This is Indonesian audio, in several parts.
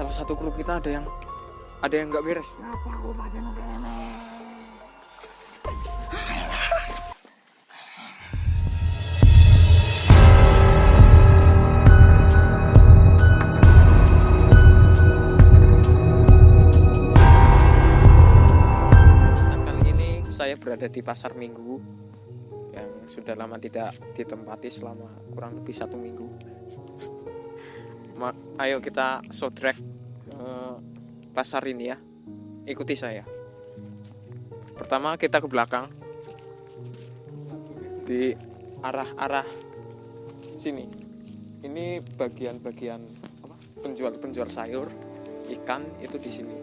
salah satu kru kita ada yang ada yang nggak beres aku pada? Nah, kali ini saya berada di pasar minggu yang sudah lama tidak ditempati selama kurang lebih satu minggu ayo kita sotrek eh, pasar ini ya. Ikuti saya. Pertama kita ke belakang. Di arah-arah sini. Ini bagian-bagian penjual-penjual sayur ikan itu di sini.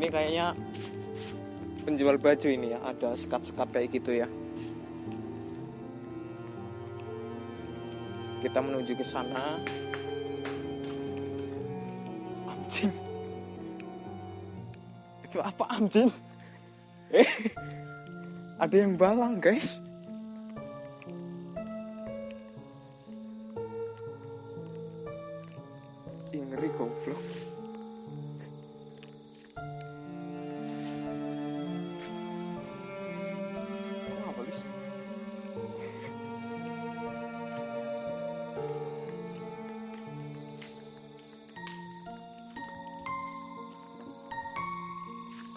Ini kayaknya penjual baju ini ya. Ada sekat-sekat kayak gitu ya kita menuju ke sana. Anjing. Itu apa anjing? Eh ada yang balang guys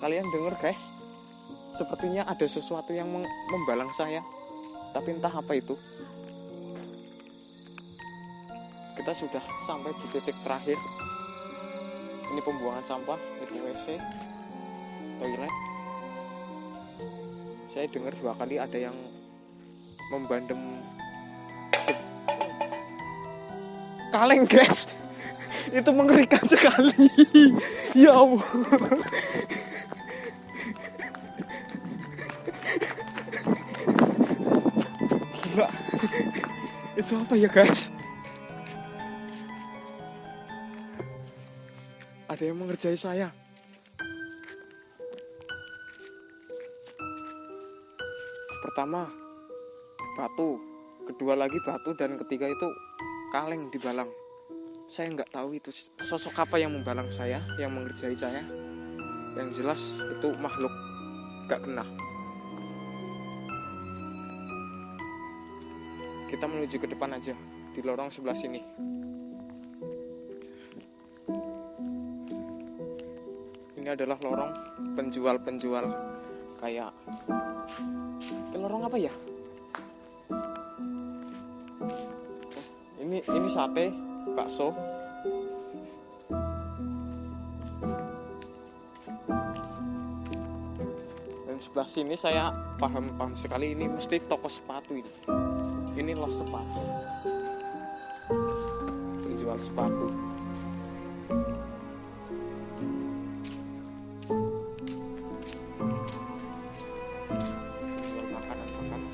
kalian dengar guys. Sepertinya ada sesuatu yang membalang saya. Tapi entah apa itu. Kita sudah sampai di titik terakhir. Ini pembuangan sampah itu WC toilet. Saya dengar dua kali ada yang membandem kaleng guys. Itu mengerikan sekali. Ya Allah itu apa ya guys? Ada yang mengerjai saya. Pertama batu. Kedua lagi batu. Dan ketiga itu kaleng di balang. Saya nggak tahu itu sosok apa yang membalang saya yang mengerjai saya. Yang jelas itu makhluk gak kena kita menuju ke depan aja di lorong sebelah sini. Ini adalah lorong penjual-penjual kayak Ini lorong apa ya? Ini ini sate bakso. Dan sebelah sini saya paham paham sekali ini mesti toko sepatu ini ini loh sepatu. Penjual sepatu. Makanan makanan.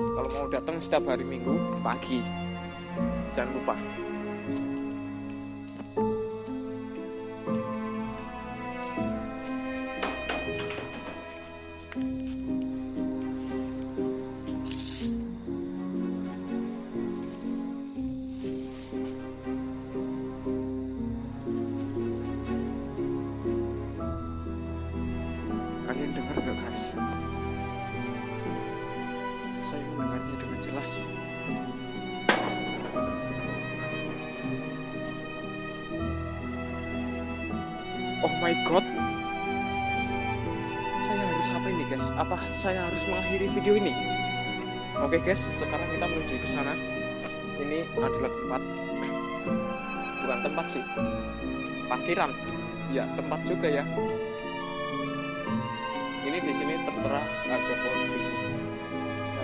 Kalau mau datang setiap hari minggu pagi. Jangan lupa saya mendengarnya dengan jelas Oh my god. Saya harus apa ini guys? Apa saya harus mengakhiri video ini? Oke guys, sekarang kita menuju ke sana. Ini adalah tempat bukan tempat sih. Parkiran. Ya, tempat juga ya. Ini di sini tertera ada pohon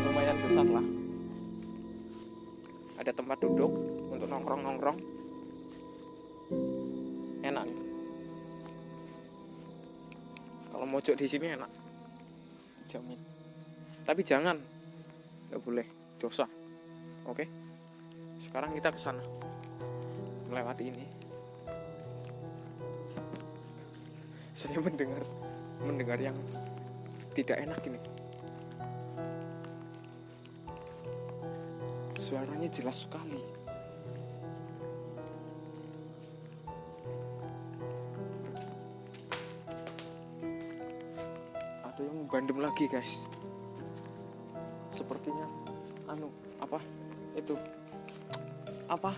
lumayan besar lah. Ada tempat duduk untuk nongkrong-nongkrong. Enak nih. Kalau mojok di sini enak. Jamin. Tapi jangan. Nggak boleh. Dosa. Oke. Sekarang kita ke sana. Melewati ini. Saya mendengar mendengar yang tidak enak ini. Suaranya jelas sekali. Ada yang bandem lagi, guys. Sepertinya anu, apa? Itu. Apa?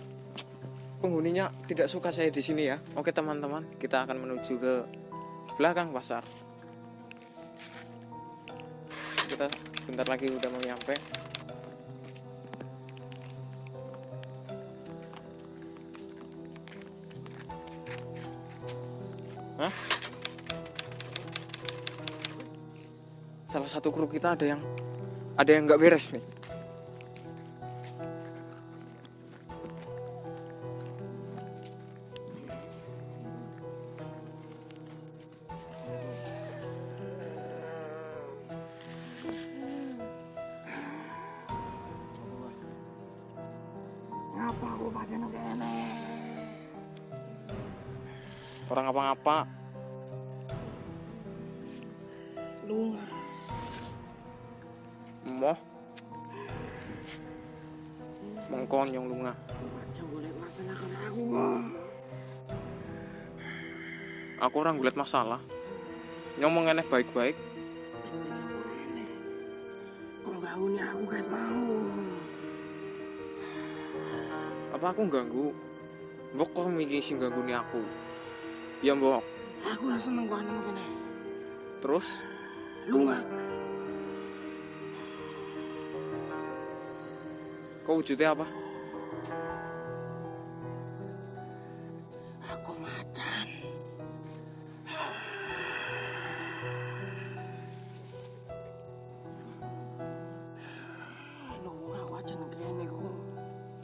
Penghuninya tidak suka saya di sini ya. Oke, teman-teman, kita akan menuju ke belakang pasar. Kita sebentar lagi udah mau nyampe Salah satu kru kita ada yang ada yang nggak beres nih orang apa-apa Lunga. moh. Lunga. Macam boleh masalah kan aku. aku orang gulat masalah. Ngomong aneh baik-baik. Kalau gak uni aku kan mau. apa aku ganggu kok mikir sing ganggu aku ya mbok Aku lah seneng kau nemu kene. terus Lunga. kok wujudnya apa Aku macan. Lunga wajan kene ku.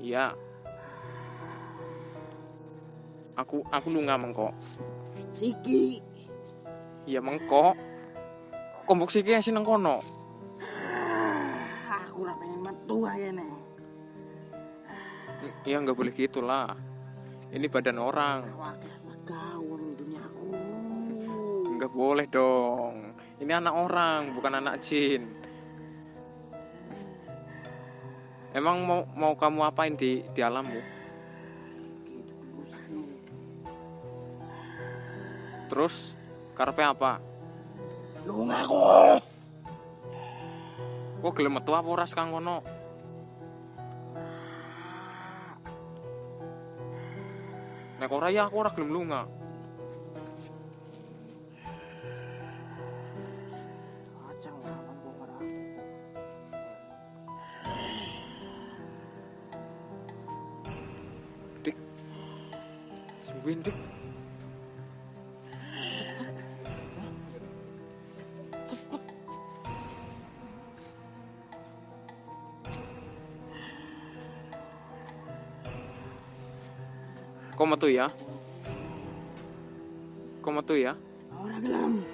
iya aku aku lunga mengkok. Siki. iya mengkok. Kombok siki yang sineng kono. Aku lah pengen metu kene. iya nggak boleh gitu lah. Ini badan orang. Nggak boleh dong. Ini anak orang bukan anak jin. Emang mau mau kamu apain di di alammu terus karpe apa? Lunga aku. kok gelem metu apa ora kang kono nek ora ya aku ora gelem lunga. Sembuhin dik Kok metu ya? Kok metu ya? Ora gelem.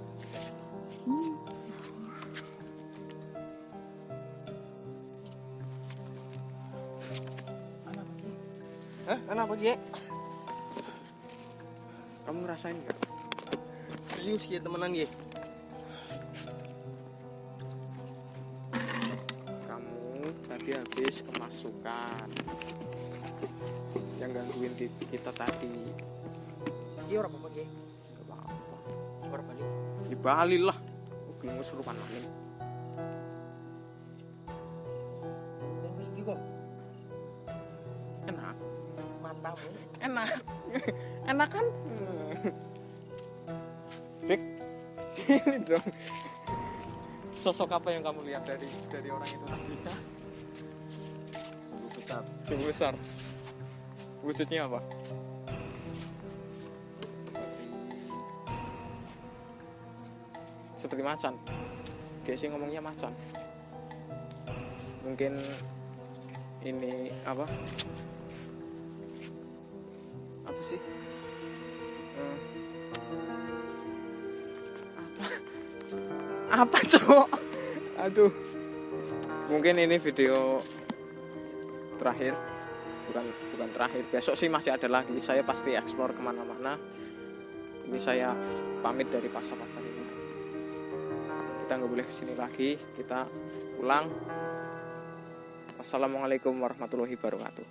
Kenapa Ki? Kamu ngerasain nggak? Serius ya temenan Ki? Kamu tadi habis kemasukan yang gangguin kita tadi Iya orang apa Ki? Gak apa-apa Orang balik. di Bali lah belum kesurupan maling enak. Enak kan? Dik sini dong. Sosok apa yang kamu lihat dari dari orang itu Tubuh besar. tubuh besar. Wujudnya apa? Seperti macan. Gesi ngomongnya macan. Mungkin ini apa apa cowok aduh. Mungkin ini video terakhir. Bukan bukan terakhir. Besok sih masih ada lagi. Saya pasti explore ke mana-mana. Ini saya pamit dari pasar-pasar ini. Kita nggak boleh ke sini lagi. Kita pulang. Wassalamualaikum warahmatullahi wabarakatuh